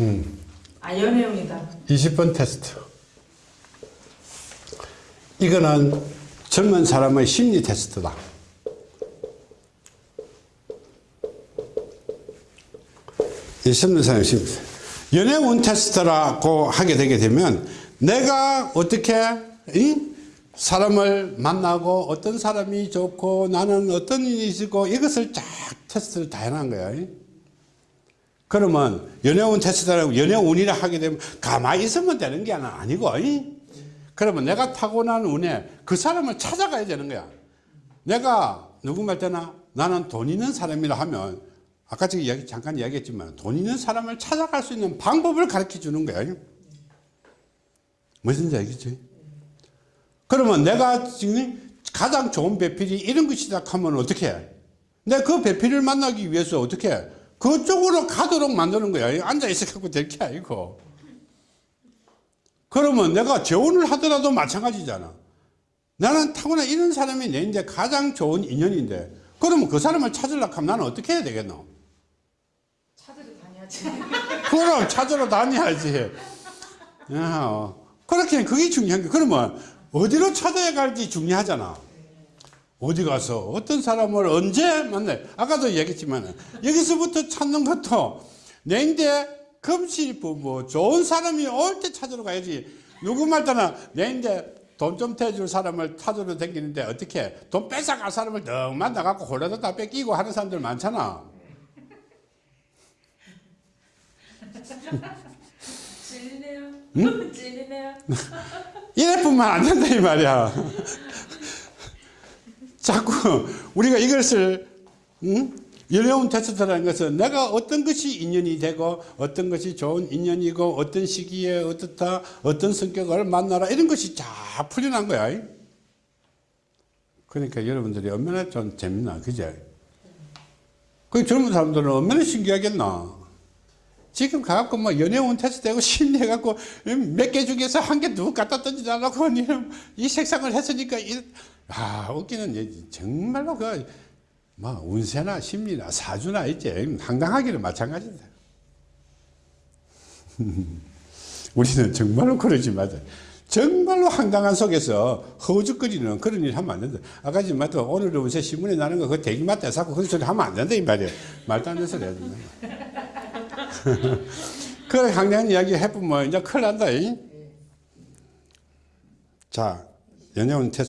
음. 아 연애운이다. 20번 테스트. 이거는 젊은 사람의 심리 테스트다. 이 젊은 사람의 심리 테스트. 연애운 테스트라고 하게 되게 되면 내가 어떻게 이? 사람을 만나고 어떤 사람이 좋고 나는 어떤 일이 있고 이것을 쫙 테스트를 다 해놓은 거야. 이? 그러면 연애운 테스트라고 연애운이라 하게 되면 가만히 있으면 되는 게 아니고 이? 그러면 내가 타고난 운에 그 사람을 찾아가야 되는 거야 내가 누구 말 때나 나는 돈 있는 사람이라 하면 아까 이야기, 잠깐 이야기했지만 돈 있는 사람을 찾아갈 수 있는 방법을 가르쳐 주는 거야 무슨 얘기지 그러면 내가 지금 가장 좋은 배필이 이런 것이다 하면 어떻게 해? 내가 그 배필을 만나기 위해서 어떻게 해? 그쪽으로 가도록 만드는 거야. 앉아있어 갖고 될 게 아니고. 그러면 내가 재혼을 하더라도 마찬가지잖아. 나는 타고난 이런 사람이 내 이제 가장 좋은 인연인데, 그러면 그 사람을 찾으려고 하면 나는 어떻게 해야 되겠노? 찾으러 다녀야지. 그럼 찾으러 다녀야지. 야, 어. 그렇게 그게 중요한 게, 그러면 어디로 찾아야 갈지 중요하잖아. 어디 가서 어떤 사람을 언제 만나요? 아까도 얘기했지만 여기서부터 찾는 것도 내인데 금실부 뭐 좋은 사람이 올 때 찾으러 가야지 누구 말따나 내인데 돈 좀 대줄 사람을 찾으러 다니는데 어떻게 돈 뺏어갈 사람을 너 만나갖고 홀라도 다 뺏기고 하는 사람들 많잖아 찔리네요. 응? 찔리네요. 이래뿐만 안 된다 이 말이야 자꾸 우리가 이것을 응? 연애운 테스트라는 것은 내가 어떤 것이 인연이 되고 어떤 것이 좋은 인연이고 어떤 시기에 어떻다 어떤 성격을 만나라 이런 것이 다 풀려난 거야. 그러니까 여러분들이 얼마나 좀 재밌나 그제? 그 젊은 사람들은 얼마나 신기하겠나? 지금 가갖고 뭐 연애운 테스트하고 심리해갖고 몇 개 중에서 한 개 누구 갖다 던지달라고 이 색상을 했으니까 이, 아 웃기는 얘기. 정말로 그 뭐 운세나 심리나 사주나 있지. 황당하기는 마찬가지다 우리는 정말로 그러지 마자 정말로 황당한 속에서 허우적거리는 그런 일 하면 안 된다. 아까 지금 맞다 오늘 운세 신문에 나는 거 그거 대기 맞다 자꾸 그런 소리 하면 안 된다 이 말이야 말도 안 되는 소리 해야 된다. 그래 황당한 이야기 해보면 이제 큰일 난다 이? 자 테스트